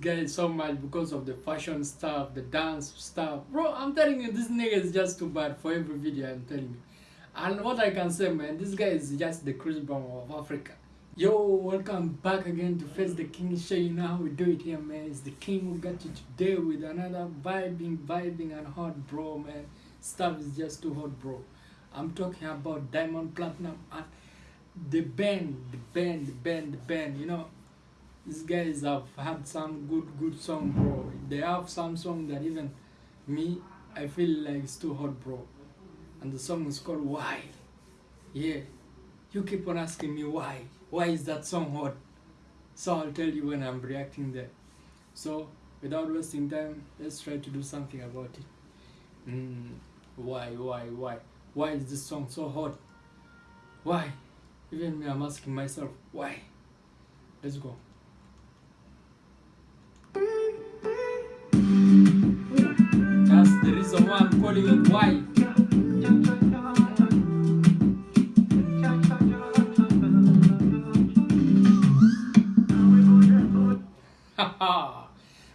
guy so much because of the fashion stuff, the dance stuff. Bro, I'm telling you, this nigga is just too bad for every video, I'm telling you. And what I can say, man, this guy is just the Chris Brown of Africa. Yo, welcome back again to Face the King Show. You know how we do it here, man. It's the King who got you today with another vibing, vibing and hot, bro, man. Stuff is just too hot, bro. I'm talking about Diamond Platnumz and The Ben, The Ben, The Ben, The Ben. You know, these guys have had some good, good song, bro. They have some song that even me, I feel like it's too hot, bro. And the song is called Why. Yeah, you keep on asking me why. Why is that song hot? So I'll tell you when I'm reacting there. So without wasting time, let's try to do something about it. Mm, why, why, why? Why is this song so hot? Why? Even me, I'm asking myself, why? Let's go. Reason why I'm calling it why.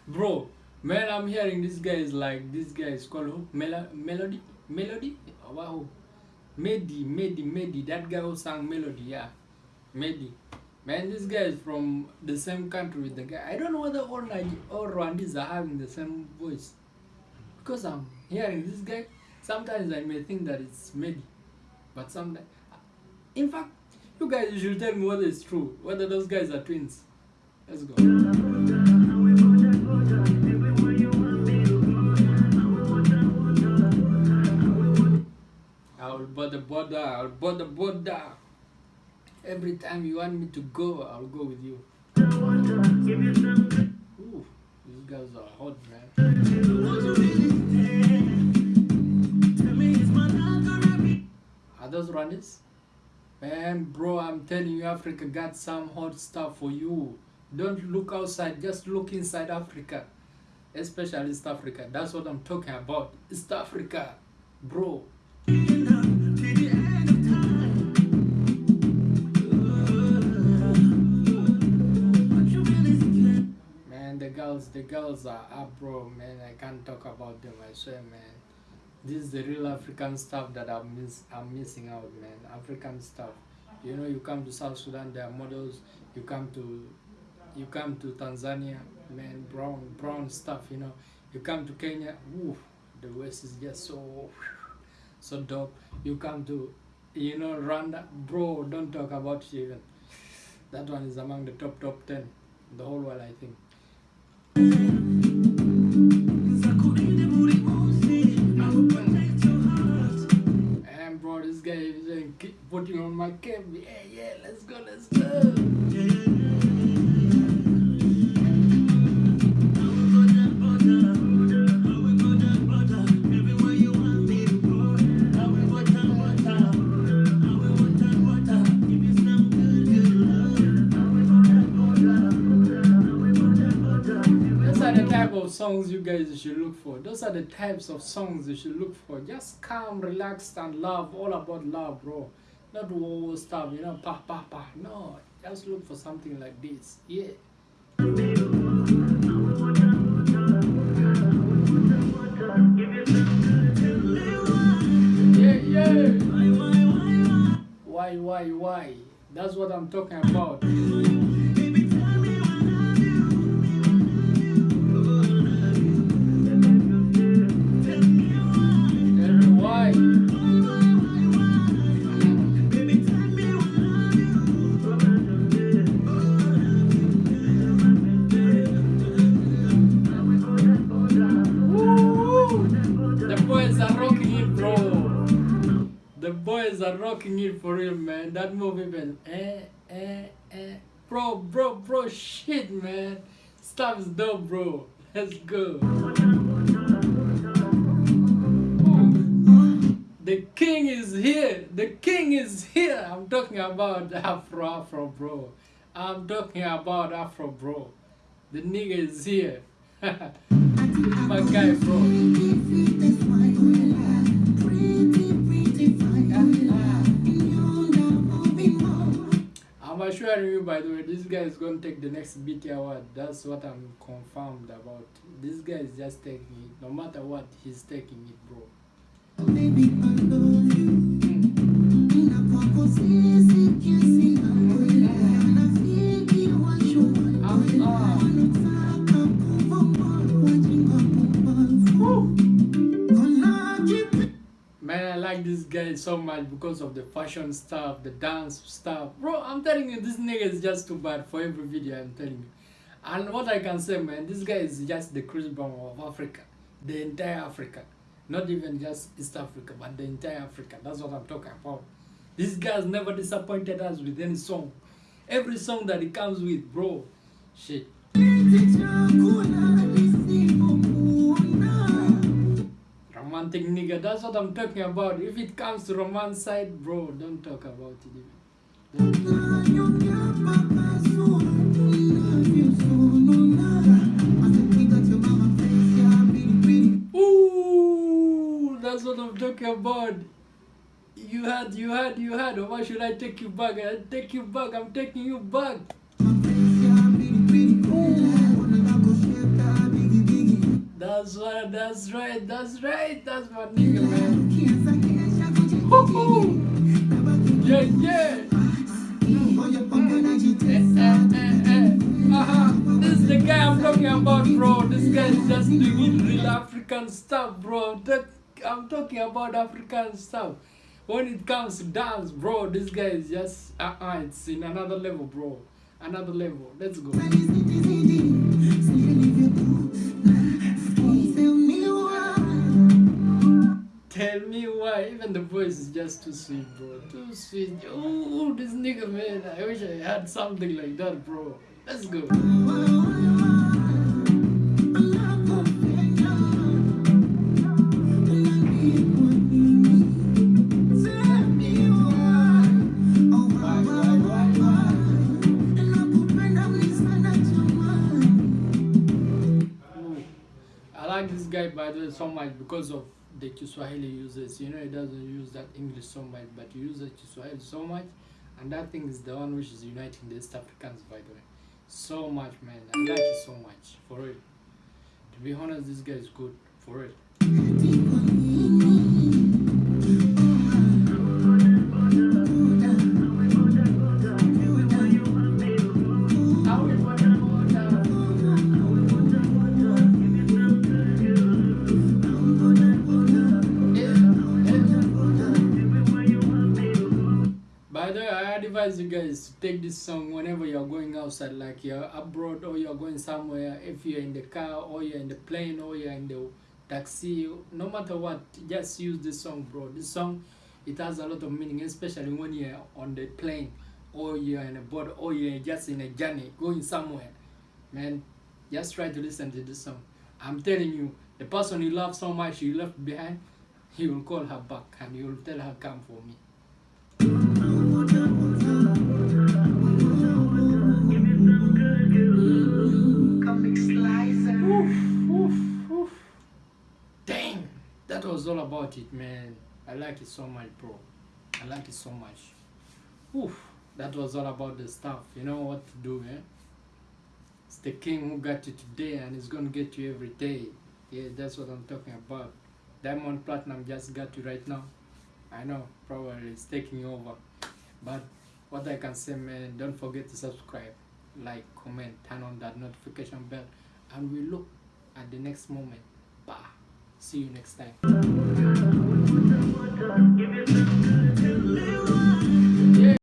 Bro, man, I'm hearing this guy is like, this guy is called who? Mel Melody? Melody? Wow. Meddy, Meddy, Meddy. That guy who sang Melody, yeah. Meddy. Man, this guy is from the same country with the guy. I don't know whether all, Niger all Rwandese are having the same voice. Because I'm hearing this guy, sometimes I may think that it's Meddy. But sometimes, in fact, you guys you should tell me whether it's true, whether those guys are twins. Let's go. I'll bother border, I'll bother border. Every time you want me to go, I'll go with you. Ooh, these guys are hot, man. Those runners? Man, bro, I'm telling you, Africa got some hot stuff for you. Don't look outside, just look inside Africa. Especially East Africa. That's what I'm talking about. East Africa, bro. Man, the girls, the girls are up, bro. Man, I can't talk about them. I swear, man. This is the real African stuff that I'm miss. I'm missing out, man. African stuff. You know, you come to South Sudan, there are models. You come to, you come to Tanzania, man. Brown, brown stuff. You know, you come to Kenya. Ooh, the West is just so, so dope. You come to, you know, Rwanda, bro. Don't talk about it even. That one is among the top top ten the whole world, I think. Putting on my cap. Yeah, yeah, let's go, let's go. Those are the type of songs you guys should look for. Those are the types of songs you should look for. Just calm, relaxed, and love. All about love, bro. Not whoa stuff, you know, pa pa pa. No, just look for something like this. Yeah. Yeah, yeah. Why, why, why? That's what I'm talking about. Rocking it for real, man. That movie, man. Eh, eh, eh. Bro, bro, bro, shit, man. Stuff dope, bro. Let's go. The king is here. The king is here. I'm talking about Afro Afro, bro. I'm talking about Afro, bro. The nigga is here. My guy, bro. I'm you, by the way, this guy is going to take the next BET award. That's what I'm confirmed about. This guy is just taking it. No matter what, he's taking it, bro. So much because of the fashion stuff, the dance stuff. Bro, I'm telling you, this nigga is just too bad for every video, I'm telling you. And what I can say, man, this guy is just the Chris Brown of Africa. The entire Africa. Not even just East Africa, but the entire Africa. That's what I'm talking about. This guy has never disappointed us with any song. Every song that he comes with, bro, shit. Romantic nigga, that's what I'm talking about. If it comes to romance side, bro, don't talk about it even. Ooh, that's what I'm talking about. You had, you had, you had. Why should I take you back? I take you back. I'm taking you back. That's what. That's right. That's right. That's my nigga, man. Yeah, yeah. Uh-huh. This is the guy I'm talking about, bro. This guy is just doing real African stuff, bro. That, I'm talking about African stuff. When it comes to dance, bro, this guy is just uh-uh, it's in another level, bro. Another level. Let's go. Tell me why. Even the voice is just too sweet, bro. Too sweet. Oh, this nigga, man. I wish I had something like that, bro. Let's go. I like this guy by the way so much because of the Kiswahili uses. You know, he doesn't use that English so much, but he uses Kiswahili so much, and that thing is the one which is uniting the East Africans, by the way. So much, man. I like it so much, for real. To be honest, this guy is good, for real. Take this song whenever you're going outside, like you're abroad or you're going somewhere. If you're in the car or you're in the plane or you're in the taxi, no matter what, just use this song, bro. This song, it has a lot of meaning, especially when you're on the plane or you're in a boat or you're just in a journey going somewhere. Man, just try to listen to this song. I'm telling you, the person you love so much you left behind, he will call her back and he will tell her, come for me. Dang, that was all about it, man. I like it so much, bro. I like it so much. Oof, that was all about the stuff. You know what to do, man. It's the king who got you today and he's gonna get you every day. Yeah, that's what I'm talking about. Diamond Platnumz just got you right now. I know, probably it's taking over. But what I can say, man, don't forget to subscribe, like comment turn on that notification bell and we look at the next moment. Bye see you next time.